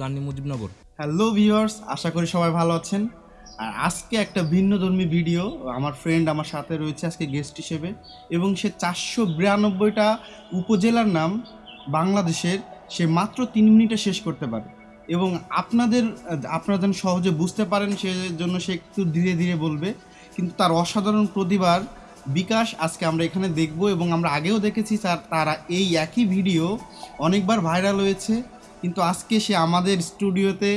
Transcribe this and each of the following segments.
Gandhi, Mujibnagar. Hello viewers আশা করি সবাই ভালো আছেন। আর আজকে একটা ভিডিও আমার ফ্রেন্ড আমার সাথে রয়েছে আজকে গেস্ট হিসেবে, এবং সে চারশো বিরানব্বইটা উপজেলার নাম বাংলাদেশের, সে মাত্র তিন মিনিটে শেষ করতে পারে। এবং আপনাদের, আপনারা যেন সহজে বুঝতে পারেন, সে জন্য সে একটু ধীরে ধীরে বলবে। কিন্তু তার অসাধারণ প্রতিভার বিকাশ আজকে আমরা এখানে দেখব এবং আমরা আগেও দেখেছি তার তারা এই একই ভিডিও অনেকবার ভাইরাল হয়েছে। কিন্তু আজকে সে আমাদের স্টুডিওতে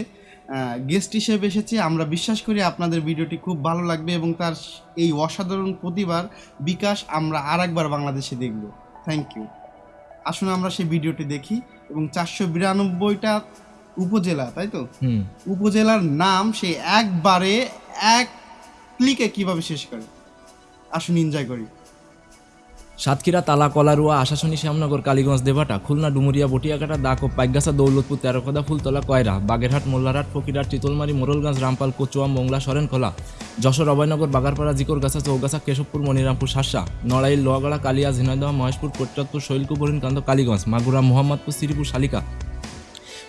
গেস্ট হিসেবে এসেছে। আমরা বিশ্বাস করি আপনাদের ভিডিওটি খুব ভালো লাগবে এবং তার এই অসাধারণ প্রতিভার বিকাশ আমরা আর একবার বাংলাদেশে দেখব। থ্যাংক ইউ আসুন আমরা সেই ভিডিওটি দেখি এবং চারশো বিরানব্বইটা উপজেলা তাই তো? হুম। উপজেলার নাম সে একবারে এক ক্লিকে কীভাবে শেষ করে? আসুন এনজয় করি। সাতক্ষীরা, তালা, কলারুয়া আশাশনী শ্যামনগর, কালীগঞ্জ দেবাটা খুলনা, ডুমুরিয়া বটিয়াকাটা দাকো পাইগাছা দৌলতপুর তেরোকদা ফুলতলা, কয়রা, বাগেরহাট, মোল্লারহাট, ফকিরহাট, চিতলমারি, মোরলগঞ্জ, রামপাল, কচুয়া, মোংলা সরেনখোলা যশোর, অভয়নগর, বাগারপাড়া, জিকরগাছা, চৌগাছা, কেশবপুর, মনিরামপুর, শাসা, নড়াইল, লোহাগড়া, কালিয়া, ঝিনাইদহ, মহেশপুর কোটচাঁদপুর শৈলকুপুর কান্দ কালীগঞ্জ, মাগুরা, মোহাম্মদপুর শ্রীপুর শালিকা,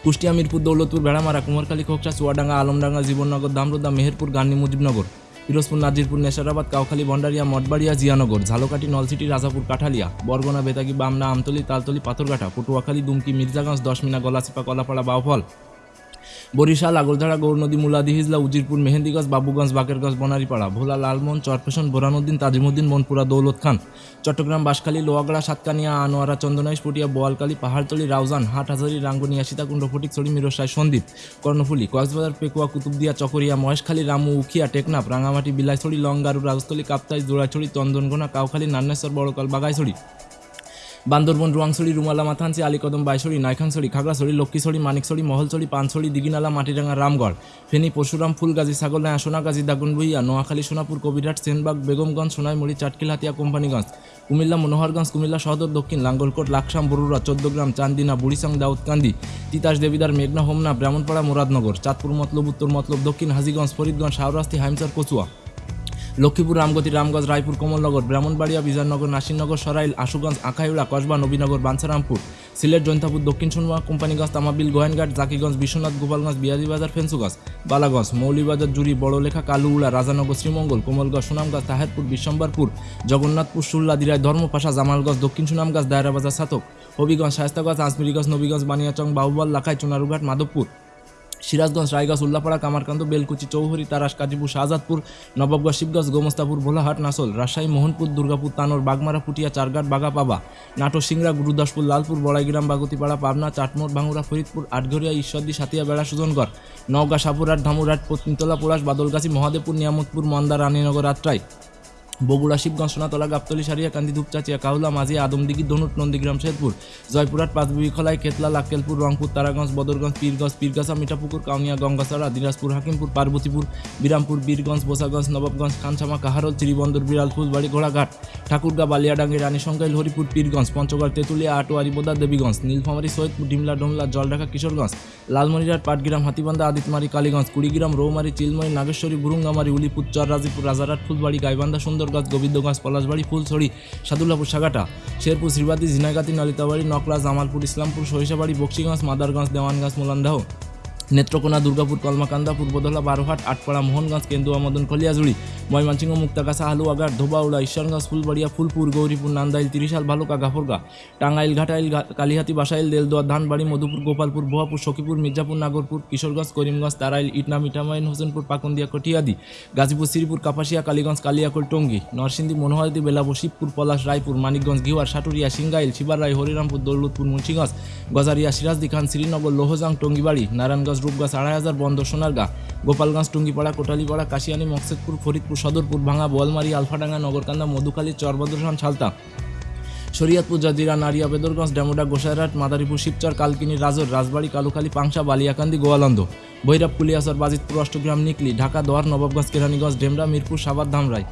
কুষ্টিয়া, মিরপুর, দৌলতপুর বেড়ামারা কুমারখালী খোকচা চুয়াডাঙ্গা, আলমডাঙ্গা, জীবননগর, দামরোদা, মেহেরপুর, গান্ধী, মুজিবনগর। পিরোজপুর, নাজিরপুর, নেশারাবাদ, কাউখালী ভন্ডারিয়া মঠবাড়িয়া, জিয়ানগর, ঝালকাঠি, নলসিটি, রাজাপুর, কাঠালিয়া, বরগনা, বেতাগি, বামনা, আমতলি, তালতলি, পাথরঘাটা, পটুয়াখালী, দুমকি, মির্জাগঞ্জ, দশমিনা, গলাচিপা, কলাপাড়া, বাউফল বরিশাল আগরধারা গৌরনদী, মুলাদি, হিজলা, উজিরপুর, মেহেন্দিগঞ্জ, বাবুগঞ্জ, বাকেরগঞ্জ বনারীপাড়া ভোলা, লালমোহন, চরফেশন, বোরানুদ্দিন, তাজিমুদ্দিন, মনপুরা, দৌলত খান। চট্টগ্রাম, বাঁশখালী, লোয়াগড়া, সাতকানিয়া, আনোয়ারা, চন্দনাইশ, পটিয়া বোয়ালকালী পাহাড়তলি, রাউজান, হাটহাজারি রাঙ্গুনিয়া সীতাকুণ্ড ফটিকছড়ি মিরসাই সন্দ্বীপ কর্ণফুলি, কক্সবাজার, পেকুয়া, কুতুবদিয়া, চকরিয়া, মহেশখালী, রামু, উখিয়া, টেকনাফ, রাঙামাটি, বিলাইছড়ি লংগারু রাজস্থলী, কাপ্তাই জোড়াছড়ি চন্দনগোনা, কাউখালী, নান্নেশ্বর, বড়কাল বাগাইছড়ি বান্দরবন, রুয়াংছড়ি, রুমালা, মাথানচি, আলীকদম, বাইছড়ি নাইখাংছড়ি খাগড়াছড়ি, লক্ষ্মীছড়ি, মানিকছড়ি, মহলছড়ি, পানছড়ি, দিঘিনালা মাটিরাঙ্গা রামগড়, ফেনী, পরশুরাম, ফুলগাজী ছাগলনায়া সোনাগাজী দাগনভুইয়া নোয়াখালী, সোনাপুর, কবিরহাট, সেনবাগ, বেগমগঞ্জ, সোনাইমুড়ি চাটকিলহাতিয়া কোম্পানিগঞ্জ, কুমিল্লা, মনোহরগঞ্জ, কুমিল্লা সদর, দক্ষিণ লাঙ্গলকোট, লাকসাম, বরুড়া, চোদ্দগ্রাম, চান্দিনা, বুড়িসাং দাউদকান্দি তিতাস, দেবিদার, মেঘনা, হোমনা, ব্রাহ্মণপাড়া, মুরাদনগর, চাঁদপুর, মতলব, উত্তর মতলব, দক্ষিণ হাজিগঞ্জ, ফরিদগঞ্জ শাহরাস্তি হাইমচার, কচুয়া। লক্ষ্মীপুর, রামগতি, রামগঞ্জ, রায়পুর, কমলনগর, ব্রাহ্মণবাড়িয়া, বিজয়নগর, নাসিরনগর, সরাইল, আশুগঞ্জ, আখাইউড়া, কসবা, নবীনগর, বাঞ্ছারামপুর, সিলেট জৈন্তাপুর দক্ষিণ সোনমা কোম্পানিগঞ্জ, তামাবিল, গোয়েনঘাট, জাকিগঞ্জ, বিশ্বনাথ, গোপালগঞ্জ বিয়ানীবাজার ফেন্সুগঞ্জ, বালাগঞ্জ মৌলিবাজার জুড়ি, বড়লেখা, কালুউড়া, রাজানগর, শ্রীমঙ্গল, কোমলগঞ্জ, সুনামগঞ্জ, তাহেরপুর, বিশ্বম্বরপুর, জগন্নাথপুর সুল্লা দিরাই, ধর্মপাশা, জামালগঞ্জ, দক্ষিণ সুনামগঞ্জ, দায়রাবাজার, সাতক, হবিগঞ্জ, শায়স্তাগঞ্জ, আজমিরিগঞ্জ, নবীগঞ্জ, বানিয়াচং, বাহুবল, লাখাই, চুনারুঘাট, মাধবপুর। সিরাজগঞ্জ, রায়গঞ্জ, উল্লাপাড়া কামারকান্দ বেলকুচি, চৌহরি, তারাস, কাজীপুর, শাহজাদপুর, নবাবগঞ্জ, শিবগঞ্জ, গোমস্তাপুর, ভোলাহাট, নাসল, রাজশাহী, মোহনপুর, দুর্গাপুর, তানোর, বাগমারা, পুটিয়া, চারঘাট, বাগাপাবা নাটো সিংড়া, গুরুদাসপুর, লালপুর, বড়াইগ্রাম, বাগতিপাড়া, পাবনা চাটমোড় ভাঙুরা, ফরিদপুর, আটঘরিয়া, ঈশ্বরদী সাতিয়া বেড়া, সুজনগড়, নওগাঁ, সাপুরহাট, ধামুরহাট, পত্নীতলা পোড়াশ বাদলগাছি, মহাদেবপুর, নিয়ামতপুর মন্দা রানীনগর আত্রাই বগুড়া, শিবগঞ্জ, সোনাতলা, গাবতলি, সারিয়া, কান্দি ধূপচাচিয়া কাউলা মাঝি, আদমদিঘি ধনুট নন্দীগ্রাম, শেরপুর, জয়পুরহাট, পাঁচবিবি, খোলাই কেতলা লাক্কেলপুর, রংপুর, তারাগঞ্জ, বদরগঞ্জ, পীরগঞ্জ, পীরগাছা, মিঠাপুকুর, কাউনিয়া গঙ্গাসারা দিনাজপুর, হাকিমপুর, পার্বতীপুর, বিরামপুর, বীরগঞ্জ, বোসাগঞ্জ, নবাবগঞ্জ খানসামা কাহারল, চিরিবন্দর, বিড়াল, ফুলবাড়ি, ঘোড়াঘাট, ঠাকুরগা, বালিয়াডাঙ্গি রানীশঙ্কাইল হরিপুর পীরগঞ্জ, পঞ্চগড়, তেঁতুলিয়া, আটোয়ারি, বোদা, দেবীগঞ্জ, নীলফামারী, সৈয়দপুর, ডিমলা, ডোমলা, জলঢাকা, কিশোরগঞ্জ, লালমনিরহাট, পাটগ্রাম, হাতিবান্ধা, আদিতমারি, কালীগঞ্জ, কুড়িগ্রাম, রৌমারি চিলমরি নাগেশ্বরী বুরুঙ্গামারি উলিপুর চর রাজীপুর রাজারহাট, ফুলবাড়ি, গাইবান্ধা সুন্দরগঞ্জ গোবিন্দগঞ্জ পলাশবাড়ি, ফুলছড়ি, সাদুল্লাপুর, সাগাটা, শেরপুর, শ্রীবাদী, ঝিনাইগাতি, নলিতাবাড়ি নকলা জামালপুর, ইসলামপুর, সরিষাবাড়ি, বক্সিগঞ্জ, মাদারগঞ্জ, দেওয়ানগঞ্জ, মোলান্দাহ, নেত্রকোনা, দুর্গাপুর, কলমাকান্দা পূর্বদলা বারোহাট, আটপাড়া, মোহনগঞ্জ, কেন্দুয়া মদন কলিয়াজুড়ি ময়মনসিংহ মুক্তাগাছা হালুয়াঘাট ধোবাউড়া ঈশ্বরগঞ্জ ফুলবাড়িয়া ফুলপুর গৌরীপুর নান্দাইল তিরিশাল ভালুকা গাফরগা টাঙ্গাইল, ঘাটাইল কালিহাতি, বাসাইল দেলদোয়া ধানবাড়ি মধুপুর গোপালপুর ভুয়াপুর সখীপুর মির্জাপুর নাগরপুর কিশোরগঞ্জ করিমগঞ্জ তারাইল ইটনা মিঠামাইন হোসেনপুর পাকুন্দিয়া কটিয়াদি গাজীপুর শ্রীপুর কাপাসিয়া, কালীগঞ্জ, কালিয়াকোল, টঙ্গী নরসিংদী মনোহরদী বেলাপুর শিবপুর পলাশ রায়পুর মানিকগঞ্জ ঘিওয়ার সাটুরিয়া সিঙ্গাইল শিবাররাই হরিরামপুর দৌলতপুর মুন্সিগঞ্জ গজারিয়া সিরাজদি খান শ্রীনগর লোহজাং টঙ্গিবাড়ি নারায়ণগঞ্জ রূপগঞ্জ আড়াই হাজার বন্দর সোনারগা গোপালগঞ্জ, টুঙ্গিপাড়া, কোটালিপাড়া, কাশিয়ানি, মকসেদপুর, ফরিদপুর, সদরপুর, ভাঙা বোয়ালমারি, আলফাডাঙ্গা, নগরকান্দা, মধুখালী, চরবদ্রসান ছালতা শরিয়াতপুর, জাজিরা, নারিয়া, বেদরগঞ্জ, ডেমোডা, গোসাইরহাট, মাদারীপুর, শিবচর, কালকিনি, রাজর, রাজবাড়ি, কালুখালী, পাংশা, বালিয়াকান্দি, গোয়ালন্দ। ভৈরব, কুলিয়াসর, বাজিতপুর, অষ্টগ্রাম, নিকলি, ঢাকা, দোয়ার, নবাবগঞ্জ, কেরানীগঞ্জ, ডেমরা, মিরপুর সাবাদ ধামরাই।